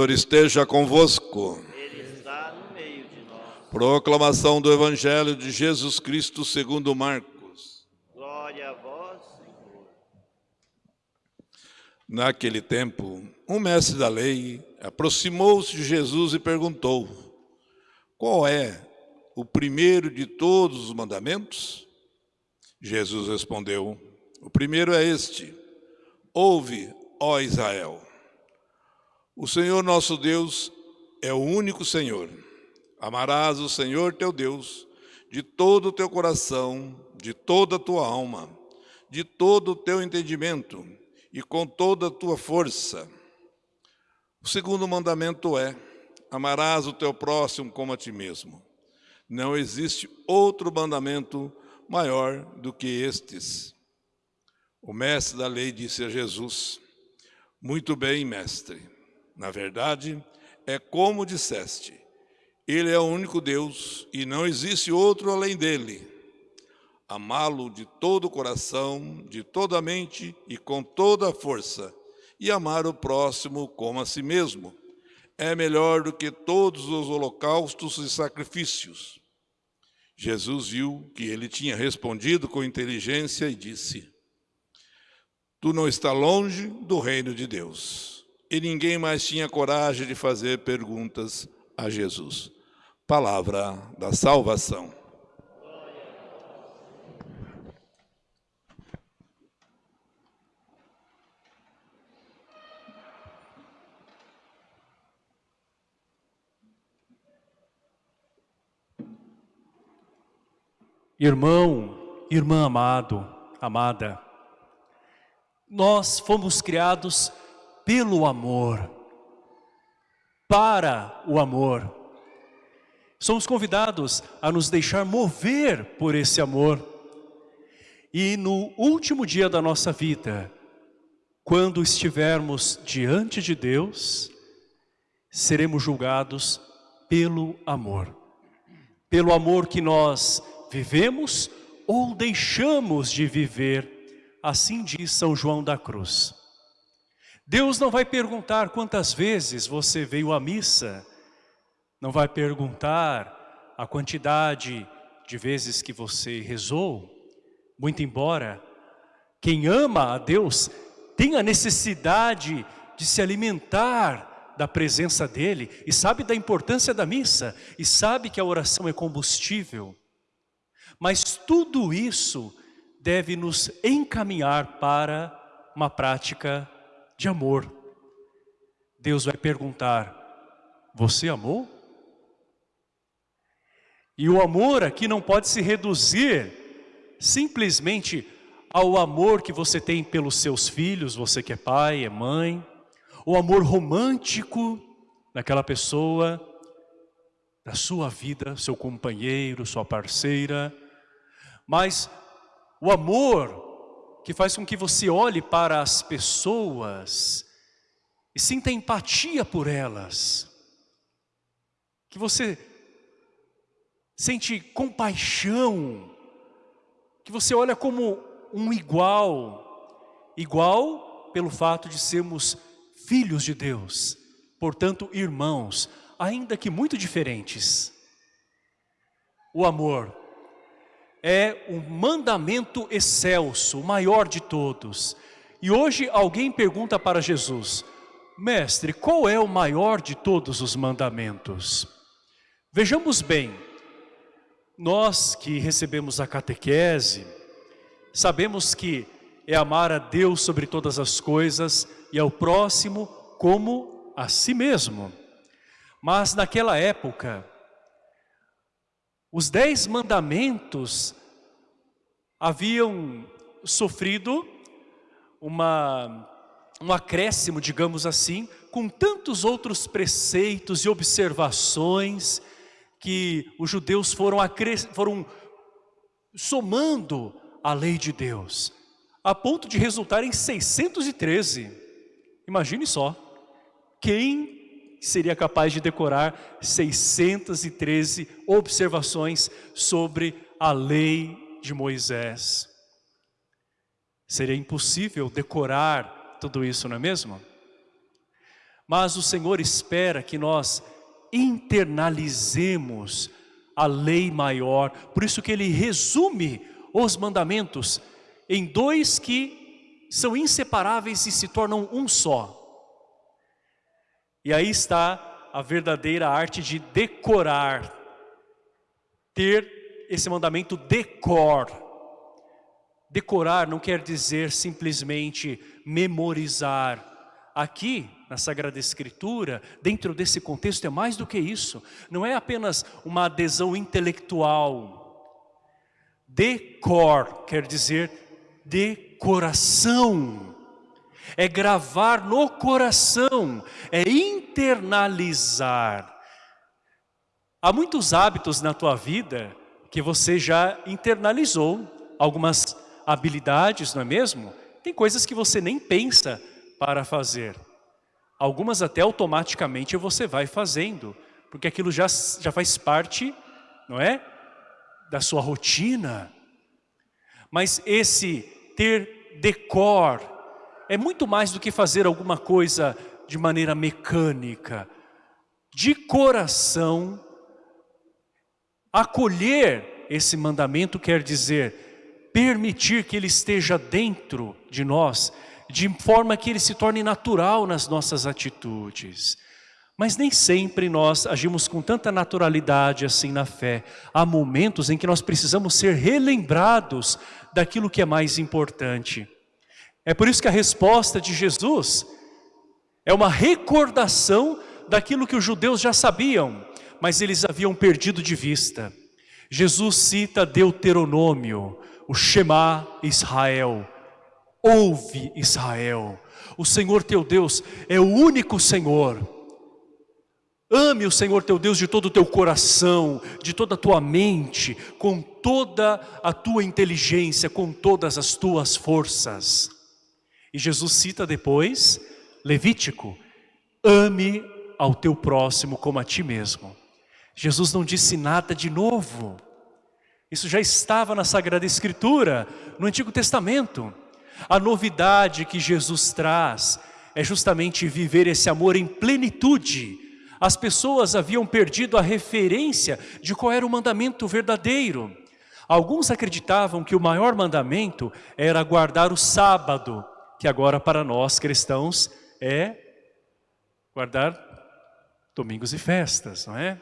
Senhor esteja convosco. Ele está no meio de nós. Proclamação do Evangelho de Jesus Cristo segundo Marcos. Glória a vós, Senhor. Naquele tempo, um mestre da lei aproximou-se de Jesus e perguntou: Qual é o primeiro de todos os mandamentos? Jesus respondeu: O primeiro é este: Ouve, ó Israel. O Senhor nosso Deus é o único Senhor. Amarás o Senhor teu Deus de todo o teu coração, de toda a tua alma, de todo o teu entendimento e com toda a tua força. O segundo mandamento é: amarás o teu próximo como a ti mesmo. Não existe outro mandamento maior do que estes. O mestre da lei disse a Jesus: Muito bem, mestre. Na verdade, é como disseste: Ele é o único Deus e não existe outro além dele. Amá-lo de todo o coração, de toda a mente e com toda a força, e amar o próximo como a si mesmo. É melhor do que todos os holocaustos e sacrifícios. Jesus viu que ele tinha respondido com inteligência e disse: Tu não está longe do reino de Deus. E ninguém mais tinha coragem de fazer perguntas a Jesus. Palavra da salvação. Irmão, irmã amado, amada, nós fomos criados pelo amor, para o amor. Somos convidados a nos deixar mover por esse amor. E no último dia da nossa vida, quando estivermos diante de Deus, seremos julgados pelo amor. Pelo amor que nós vivemos ou deixamos de viver, assim diz São João da Cruz. Deus não vai perguntar quantas vezes você veio à missa, não vai perguntar a quantidade de vezes que você rezou, muito embora quem ama a Deus tenha necessidade de se alimentar da presença dEle e sabe da importância da missa e sabe que a oração é combustível. Mas tudo isso deve nos encaminhar para uma prática de amor. Deus vai perguntar, você amou? E o amor aqui não pode se reduzir simplesmente ao amor que você tem pelos seus filhos, você que é pai, é mãe, o amor romântico daquela pessoa, da sua vida, seu companheiro, sua parceira, mas o amor que faz com que você olhe para as pessoas e sinta empatia por elas. Que você sente compaixão, que você olha como um igual, igual pelo fato de sermos filhos de Deus, portanto irmãos, ainda que muito diferentes. O amor é um mandamento excelso, o maior de todos. E hoje alguém pergunta para Jesus, Mestre, qual é o maior de todos os mandamentos? Vejamos bem, nós que recebemos a catequese, sabemos que é amar a Deus sobre todas as coisas e ao próximo como a si mesmo. Mas naquela época, os dez mandamentos haviam sofrido uma, um acréscimo, digamos assim, com tantos outros preceitos e observações que os judeus foram, foram somando a lei de Deus, a ponto de resultar em 613. Imagine só, quem seria capaz de decorar 613 observações sobre a lei de Moisés? Seria impossível decorar tudo isso, não é mesmo? Mas o Senhor espera que nós internalizemos a lei maior, por isso que ele resume os mandamentos em dois que são inseparáveis e se tornam um só. E aí está a verdadeira arte de decorar, ter esse mandamento decor. Decorar não quer dizer simplesmente memorizar. Aqui, na Sagrada Escritura, dentro desse contexto, é mais do que isso. Não é apenas uma adesão intelectual. Decor quer dizer decoração. É gravar no coração, é internalizar. Há muitos hábitos na tua vida que você já internalizou, algumas habilidades, não é mesmo? Tem coisas que você nem pensa para fazer. Algumas até automaticamente você vai fazendo, porque aquilo já, já faz parte, não é? Da sua rotina. Mas esse ter decor é muito mais do que fazer alguma coisa de maneira mecânica. De coração, acolher esse mandamento quer dizer permitir que ele esteja dentro de nós de forma que ele se torne natural nas nossas atitudes. Mas nem sempre nós agimos com tanta naturalidade assim na fé. Há momentos em que nós precisamos ser relembrados daquilo que é mais importante. É por isso que a resposta de Jesus é uma recordação daquilo que os judeus já sabiam, mas eles haviam perdido de vista. Jesus cita Deuteronômio, o Shema Israel, Ouve Israel, o Senhor teu Deus é o único Senhor. Ame o Senhor teu Deus de todo o teu coração, de toda a tua mente, com toda a tua inteligência, com todas as tuas forças. E Jesus cita depois, Levítico, ame ao teu próximo como a ti mesmo. Jesus não disse nada de novo. Isso já estava na Sagrada Escritura, no Antigo Testamento. A novidade que Jesus traz é justamente viver esse amor em plenitude. As pessoas haviam perdido a referência de qual era o mandamento verdadeiro. Alguns acreditavam que o maior mandamento era guardar o sábado, que agora para nós cristãos é guardar domingos e festas, não é?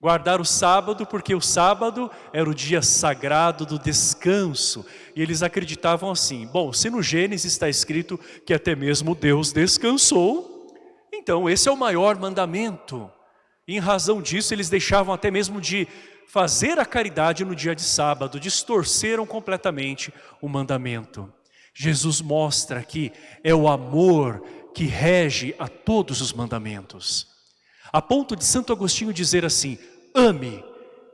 Guardar o sábado, porque o sábado era o dia sagrado do descanso. E eles acreditavam assim, bom, se no Gênesis está escrito que até mesmo Deus descansou, então esse é o maior mandamento. E em razão disso, eles deixavam até mesmo de fazer a caridade no dia de sábado, distorceram completamente o mandamento. Jesus mostra que é o amor que rege a todos os mandamentos. A ponto de Santo Agostinho dizer assim, ame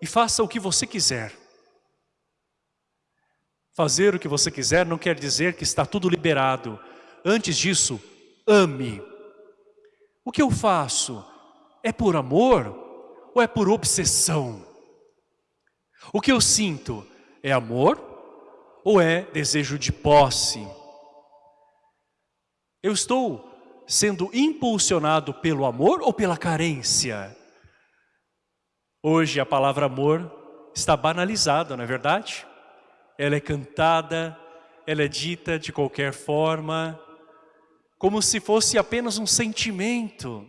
e faça o que você quiser. Fazer o que você quiser não quer dizer que está tudo liberado. Antes disso, ame. O que eu faço é por amor ou é por obsessão? O que eu sinto é amor ou é desejo de posse? Eu estou sendo impulsionado pelo amor ou pela carência? Hoje a palavra amor está banalizada, não é verdade? Ela é cantada, ela é dita de qualquer forma, como se fosse apenas um sentimento.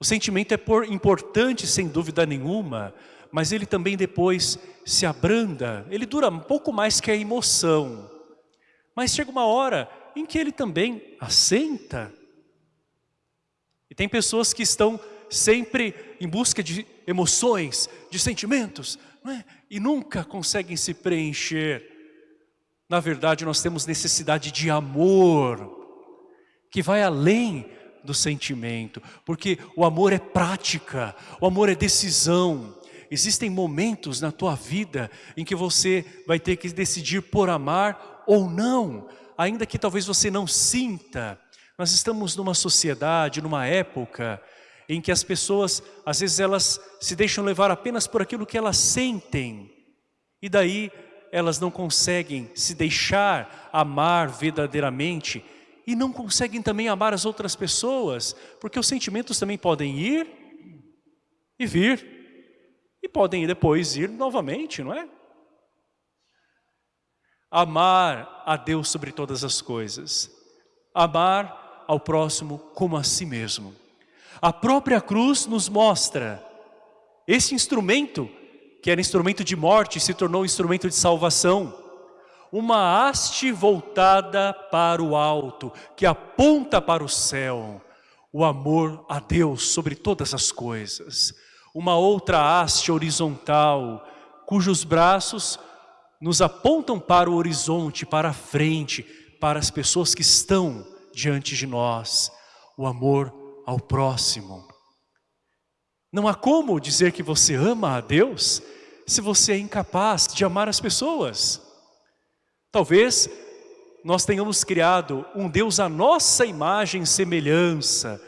O sentimento é importante, sem dúvida nenhuma, mas ele também depois se abranda, ele dura um pouco mais que a emoção. Mas chega uma hora em que ele também assenta. E tem pessoas que estão sempre em busca de emoções, de sentimentos, é? e nunca conseguem se preencher. Na verdade, nós temos necessidade de amor, que vai além do sentimento, porque o amor é prática, o amor é decisão. Existem momentos na tua vida em que você vai ter que decidir por amar ou não, ainda que talvez você não sinta. Nós estamos numa sociedade, numa época em que as pessoas, às vezes elas se deixam levar apenas por aquilo que elas sentem. E daí elas não conseguem se deixar amar verdadeiramente e não conseguem também amar as outras pessoas, porque os sentimentos também podem ir e vir, e podem depois ir novamente, não é? Amar a Deus sobre todas as coisas, amar ao próximo como a si mesmo. A própria cruz nos mostra esse instrumento, que era instrumento de morte, se tornou instrumento de salvação. Uma haste voltada para o alto, que aponta para o céu. O amor a Deus sobre todas as coisas. Uma outra haste horizontal, cujos braços nos apontam para o horizonte, para a frente, para as pessoas que estão diante de nós. O amor ao próximo. Não há como dizer que você ama a Deus se você é incapaz de amar as pessoas. Talvez nós tenhamos criado um Deus à nossa imagem e semelhança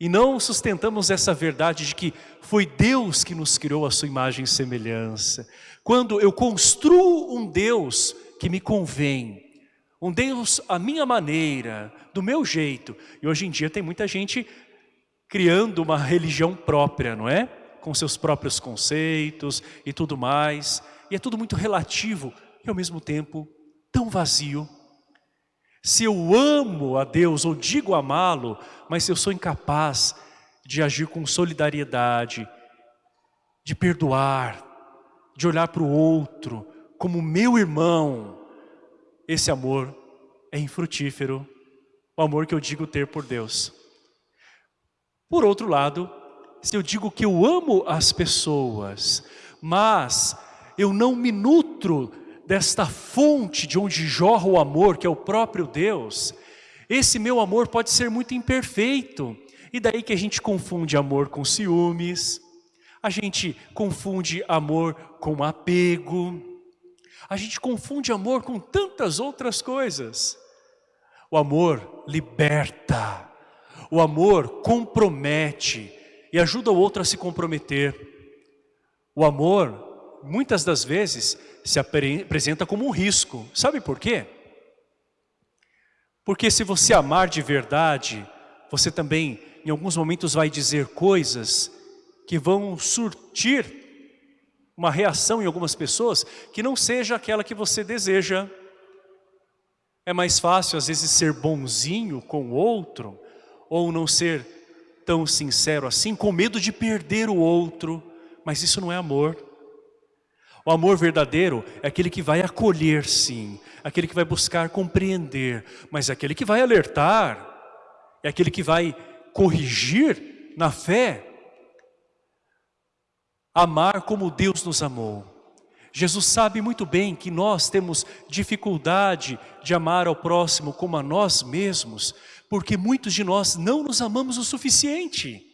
e não sustentamos essa verdade de que foi Deus que nos criou a sua imagem e semelhança. Quando eu construo um Deus que me convém, um Deus à minha maneira, do meu jeito. E hoje em dia tem muita gente criando uma religião própria, não é? Com seus próprios conceitos e tudo mais. E é tudo muito relativo e ao mesmo tempo tão vazio. Se eu amo a Deus ou digo amá-lo, mas se eu sou incapaz de agir com solidariedade, de perdoar, de olhar para o outro como meu irmão, esse amor é infrutífero, o amor que eu digo ter por Deus. Por outro lado, se eu digo que eu amo as pessoas, mas eu não me nutro desta fonte de onde jorra o amor, que é o próprio Deus, esse meu amor pode ser muito imperfeito. E daí que a gente confunde amor com ciúmes, a gente confunde amor com apego, a gente confunde amor com tantas outras coisas. O amor liberta, o amor compromete e ajuda o outro a se comprometer. O amor, muitas das vezes, se apresenta como um risco. Sabe por quê? Porque se você amar de verdade, você também, em alguns momentos, vai dizer coisas que vão surtir uma reação em algumas pessoas que não seja aquela que você deseja. É mais fácil às vezes ser bonzinho com o outro ou não ser tão sincero assim, com medo de perder o outro, mas isso não é amor. O amor verdadeiro é aquele que vai acolher sim, aquele que vai buscar compreender, mas é aquele que vai alertar, é aquele que vai corrigir na fé, amar como Deus nos amou. Jesus sabe muito bem que nós temos dificuldade de amar ao próximo como a nós mesmos, porque muitos de nós não nos amamos o suficiente.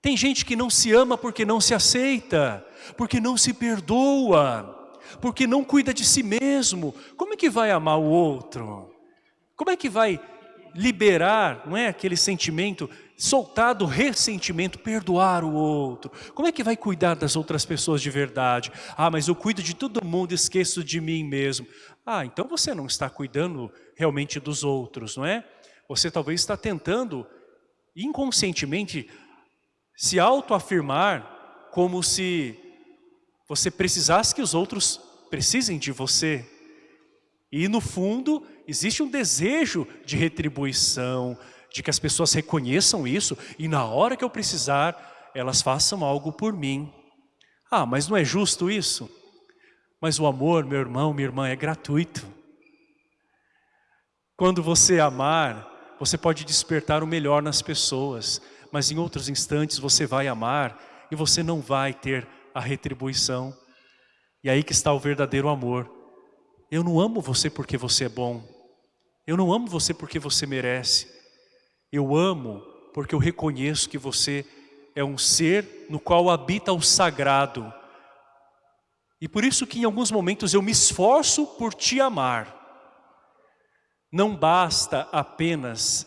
Tem gente que não se ama porque não se aceita, porque não se perdoa, porque não cuida de si mesmo. Como é que vai amar o outro? Como é que vai liberar, não é aquele sentimento soltar do ressentimento, perdoar o outro. Como é que vai cuidar das outras pessoas de verdade? Ah, mas eu cuido de todo mundo, esqueço de mim mesmo. Ah, então você não está cuidando realmente dos outros, não é? Você talvez está tentando inconscientemente se autoafirmar como se você precisasse que os outros precisem de você. E no fundo existe um desejo de retribuição, de que as pessoas reconheçam isso e na hora que eu precisar, elas façam algo por mim. Ah, mas não é justo isso? Mas o amor, meu irmão, minha irmã, é gratuito. Quando você amar, você pode despertar o melhor nas pessoas, mas em outros instantes você vai amar e você não vai ter a retribuição. E aí que está o verdadeiro amor. Eu não amo você porque você é bom. Eu não amo você porque você merece. Eu amo porque eu reconheço que você é um ser no qual habita o sagrado. E por isso que em alguns momentos eu me esforço por te amar. Não basta apenas,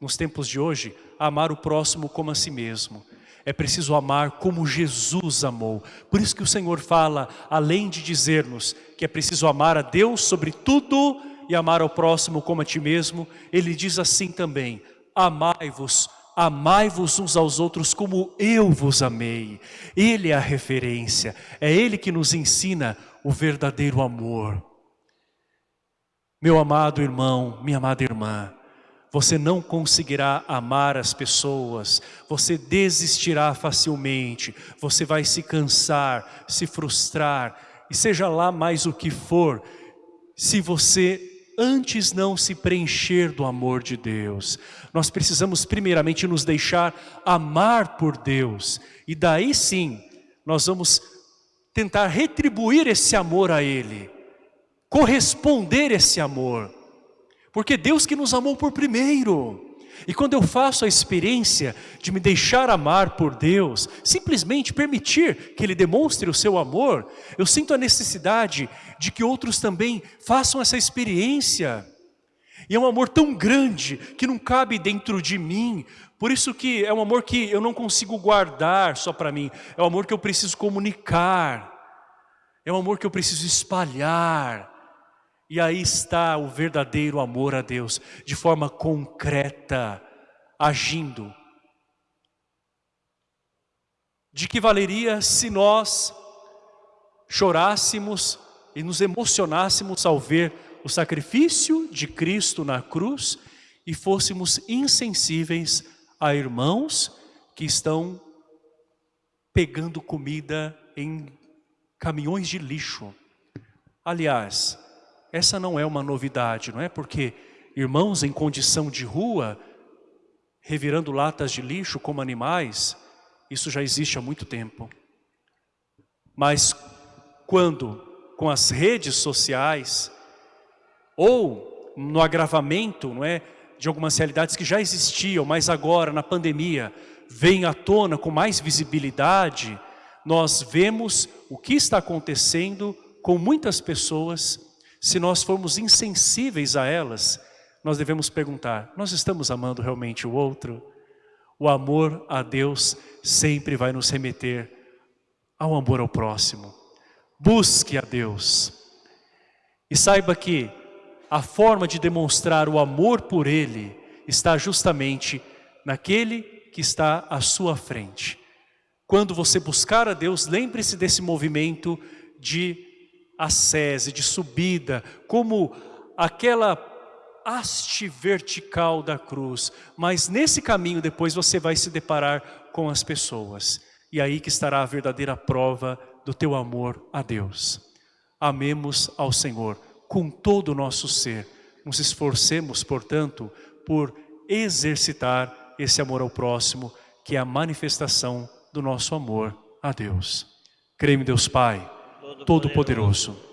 nos tempos de hoje, amar o próximo como a si mesmo. É preciso amar como Jesus amou. Por isso que o Senhor fala, além de dizer-nos que é preciso amar a Deus sobre tudo e amar ao próximo como a ti mesmo, Ele diz assim também, amai-vos, amai-vos uns aos outros como eu vos amei. Ele é a referência, é Ele que nos ensina o verdadeiro amor. Meu amado irmão, minha amada irmã, você não conseguirá amar as pessoas, você desistirá facilmente, você vai se cansar, se frustrar, e seja lá mais o que for, se você antes não se preencher do amor de Deus. Nós precisamos primeiramente nos deixar amar por Deus, e daí sim, nós vamos tentar retribuir esse amor a Ele corresponder esse amor. Porque Deus que nos amou por primeiro. E quando eu faço a experiência de me deixar amar por Deus, simplesmente permitir que Ele demonstre o seu amor, eu sinto a necessidade de que outros também façam essa experiência. E é um amor tão grande que não cabe dentro de mim, por isso que é um amor que eu não consigo guardar só para mim, é um amor que eu preciso comunicar, é um amor que eu preciso espalhar, e aí está o verdadeiro amor a Deus, de forma concreta, agindo. De que valeria se nós chorássemos e nos emocionássemos ao ver o sacrifício de Cristo na cruz e fôssemos insensíveis a irmãos que estão pegando comida em caminhões de lixo. Aliás, essa não é uma novidade, não é? Porque irmãos em condição de rua, revirando latas de lixo como animais, isso já existe há muito tempo. Mas quando, com as redes sociais, ou no agravamento, não é? De algumas realidades que já existiam, mas agora, na pandemia, vem à tona com mais visibilidade, nós vemos o que está acontecendo com muitas pessoas se nós formos insensíveis a elas, nós devemos perguntar, nós estamos amando realmente o outro? O amor a Deus sempre vai nos remeter ao amor ao próximo. Busque a Deus. E saiba que a forma de demonstrar o amor por Ele está justamente naquele que está à sua frente. Quando você buscar a Deus, lembre-se desse movimento de ascese, de subida, como aquela haste vertical da cruz. Mas nesse caminho depois você vai se deparar com as pessoas. E aí que estará a verdadeira prova do teu amor a Deus. Amemos ao Senhor com todo o nosso ser. Nos esforcemos, portanto, por exercitar esse amor ao próximo, que é a manifestação do nosso amor a Deus. Creio em Deus Pai, Todo-Poderoso,